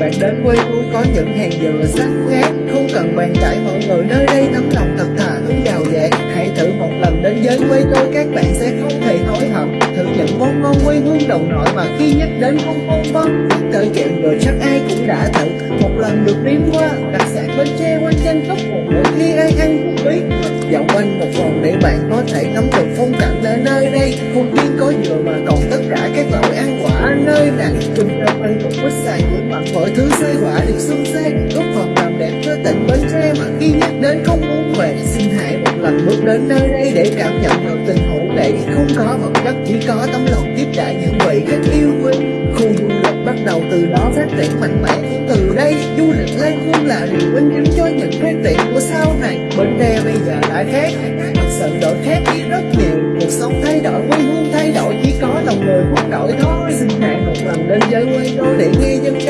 bạn đến quê tôi có những hàng dừa xanh ngát Không cần bàn cãi, mọi người nơi đây tấm lòng thật thà hướng đào dạng Hãy thử một lần đến với quê tôi, các bạn sẽ không thể hối hận. Thử những món ngon quê hương đồng nội mà khi nhắc đến không phong vân Cởi chuyện rồi chắc ai cũng đã thử. Một lần được nếm qua, đặc sản bến tre quanh chân tóc một mỗi khi ai ăn cũng biết Dạo quanh một vòng để bạn có thể ngắm được phong cảnh ở nơi đây. Không riêng có dừa mà còn tất cả các loại ăn quả nơi này Trung tâm ăn cũng có xài mọi thứ xây quả được xuân xanh Góp phần làm đẹp cơ tình Bến Tre. Mà khi nhắc đến không muốn về Xin hãy một lần bước đến nơi đây để cảm nhận được tình hữu nghị Không có vật chất chỉ có tấm lòng tiếp đại những vị khách yêu quý. Khu du lịch bắt đầu từ đó phát triển mạnh mẽ. Từ đây Du lịch lên luôn là điều vinh chứng cho những phát triển của sau này. Bến Tre bây giờ đã khác. Thật sự đổi khác đi rất nhiều. Cuộc sống thay đổi, quê hương thay đổi. Chỉ có lòng người không đổi thôi. Xin hãy một lần đến với quê tôi để nghe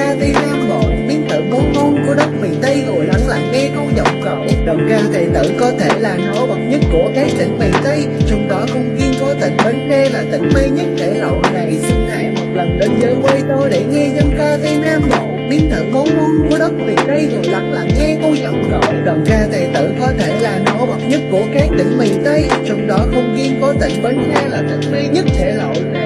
ca Tây Nam Bộ Biến tự bốn ngon của đất miền Tây Ngồi lắng lặng nghe câu giọng cậu. Đồng ca thầy tử có thể là nổi bật nhất của các tỉnh miền Tây. Trong đó không riêng có tỉnh Bến Tre là tỉnh mây nhất thể lộ. Này Xin hãy một lần đến với quê tôi để nghe dân ca Tây Nam Bộ. Biến thử bốn ngon của đất miền Tây rồi lắng lặng nghe câu giọng gọi đồng ca tài tử có thể là nổi bật nhất của các tỉnh miền Tây. Trong đó không riêng có tỉnh Bến Tre là tỉnh mê nhất thể lộ. này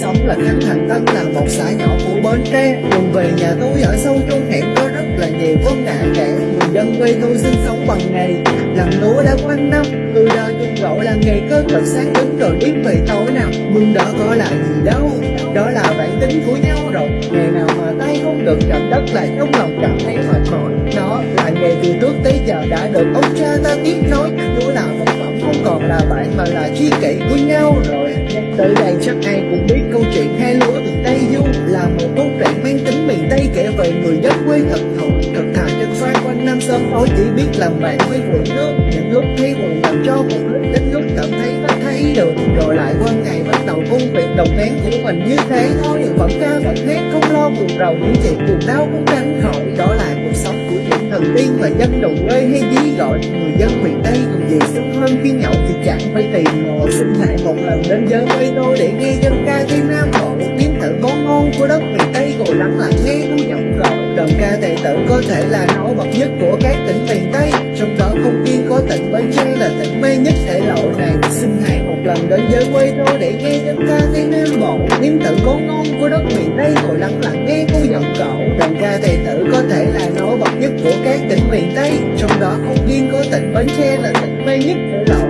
sống là Khánh Thành Tân là một xã nhỏ của Bến Tre đường về nhà tôi ở sâu trong hẻm có rất là nhiều vấn nạn kẻ người dân quê tôi sinh sống bằng nghề làm lúa đã quanh năm từ đời chung gọi là nghề cơ cực sáng đứng rồi biết về tối nào nhưng đó có là gì đâu đó là bản tính của nhau rồi ngày nào mà tay không được chạm đất lại trong lòng cảm thấy mệt mỏi đó là nghề từ trước tới giờ đã được ông cha ta tiếp nối lúa là một phẩm không còn là bạn mà là chi kỷ của nhau rồi nhắc tới chắc ai cũng biết câu chuyện hai lúa từ Tây Du là một câu chuyện mang tính miền Tây kể về người dân quê thật thụ thật thà chân xoay quanh năm sớm tối chỉ biết làm bạn với quần nước những lúc thấy buồn làm cho một lúc đến lúc cảm thấy bắt thấy được. Rồi lại qua ngày bắt đầu công việc đồng nén của mình như thế. Thôi vẫn ca vẫn hát không lo buồn rầu, những chuyện buồn đau cũng tránh khỏi. Đó là thần tiên và dân đồng quê hay dí gọi người dân miền Tây còn gì sung hơn khi nhậu thì chẳng phải tìm mò. xin hãy một lần đến giới quê tôi để nghe dân ca Tây Nam Bộ tiếng thử món ngon của đất miền Tây ngồi lắng lặng nghe câu giọng gọi. Đồng ca tài tử có thể là nổi bật nhất của các tỉnh miền Tây, trong đó không riêng có tỉnh Bến Tre là tỉnh mê nhất thể lộ này. Xin hãy một lần đến giới quê tôi để nghe dân ca Tây Nam Bộ tiếng thử món ngon của đất miền Tây ngồi lắng lặng nghe câu giọng cậu đồng ca tài tử có thể là tỉnh miền Tây, trong đó không riêng có tỉnh Bến Tre là tỉnh mê nhất của đậu